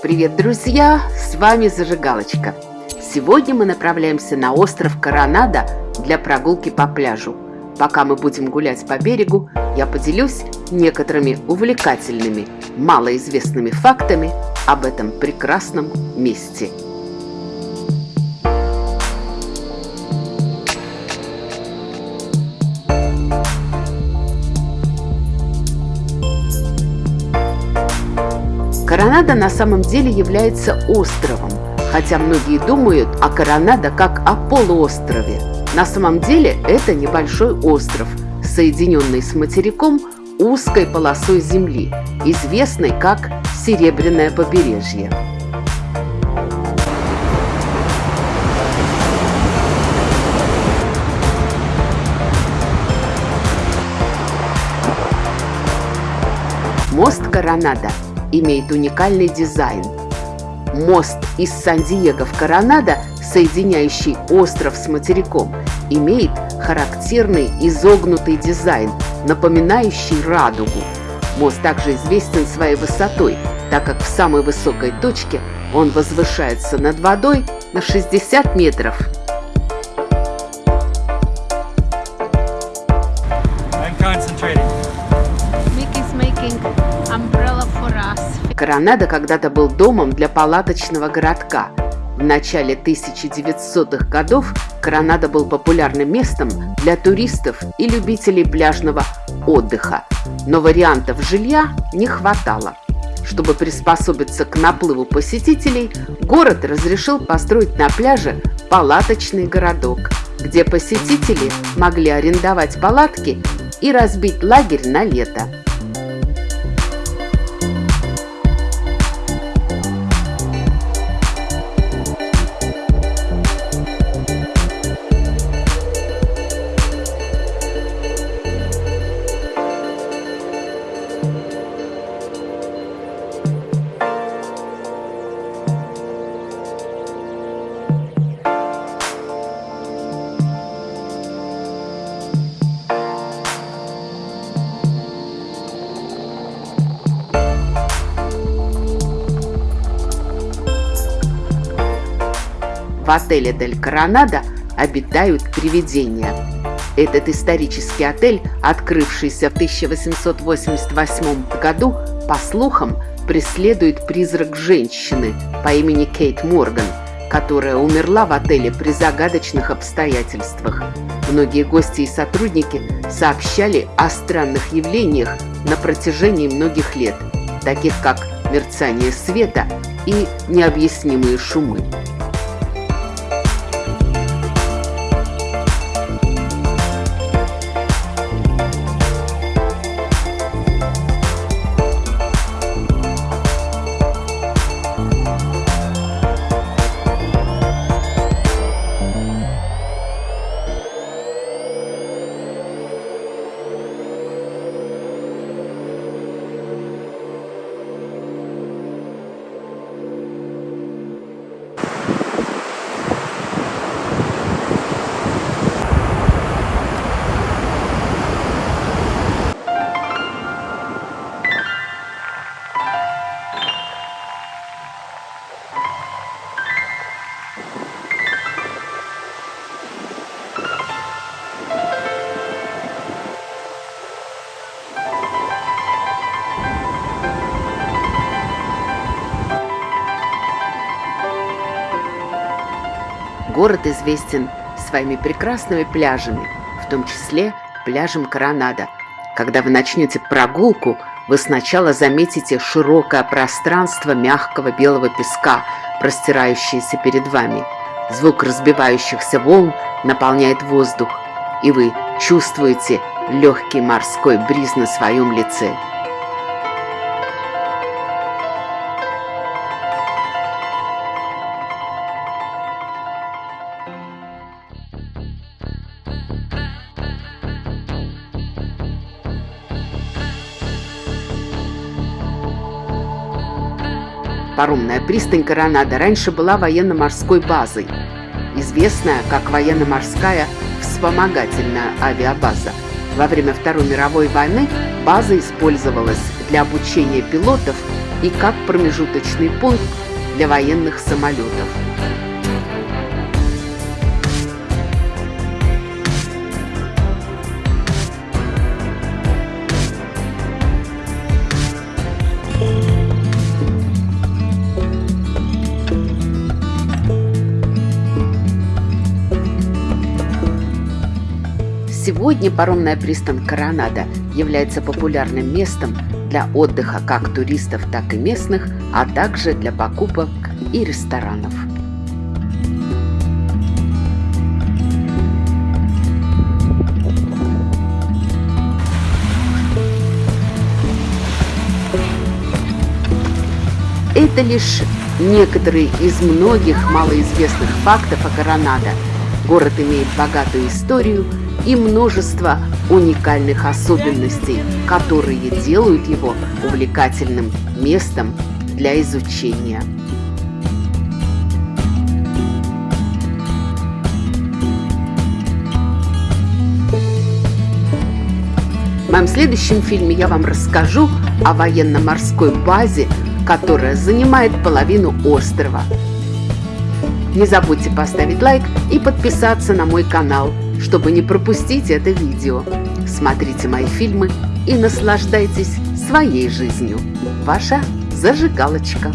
Привет, друзья! С вами Зажигалочка. Сегодня мы направляемся на остров Коронада для прогулки по пляжу. Пока мы будем гулять по берегу, я поделюсь некоторыми увлекательными, малоизвестными фактами об этом прекрасном месте – Коронада на самом деле является островом, хотя многие думают о Коронада как о полуострове. На самом деле это небольшой остров, соединенный с материком узкой полосой земли, известной как Серебряное побережье. Мост Коронада имеет уникальный дизайн. Мост из Сан-Диего в Коронадо, соединяющий остров с материком, имеет характерный изогнутый дизайн, напоминающий радугу. Мост также известен своей высотой, так как в самой высокой точке он возвышается над водой на 60 метров. Коронадо когда-то был домом для палаточного городка. В начале 1900-х годов Коронадо был популярным местом для туристов и любителей пляжного отдыха, но вариантов жилья не хватало. Чтобы приспособиться к наплыву посетителей, город разрешил построить на пляже палаточный городок, где посетители могли арендовать палатки и разбить лагерь на лето. В отеле Дель Коронадо обитают привидения. Этот исторический отель, открывшийся в 1888 году, по слухам, преследует призрак женщины по имени Кейт Морган, которая умерла в отеле при загадочных обстоятельствах. Многие гости и сотрудники сообщали о странных явлениях на протяжении многих лет, таких как мерцание света и необъяснимые шумы. Город известен своими прекрасными пляжами, в том числе пляжем Коронада. Когда вы начнете прогулку, вы сначала заметите широкое пространство мягкого белого песка, простирающееся перед вами. Звук разбивающихся волн наполняет воздух, и вы чувствуете легкий морской бриз на своем лице. Паромная пристань Коронада раньше была военно-морской базой, известная как военно-морская вспомогательная авиабаза. Во время Второй мировой войны база использовалась для обучения пилотов и как промежуточный пункт для военных самолетов. Сегодня паромная пристань Коронада является популярным местом для отдыха как туристов, так и местных, а также для покупок и ресторанов. Это лишь некоторые из многих малоизвестных фактов о Коронадо. Город имеет богатую историю – и множество уникальных особенностей, которые делают его увлекательным местом для изучения. В моем следующем фильме я вам расскажу о военно-морской базе, которая занимает половину острова. Не забудьте поставить лайк и подписаться на мой канал – чтобы не пропустить это видео. Смотрите мои фильмы и наслаждайтесь своей жизнью. Ваша зажигалочка.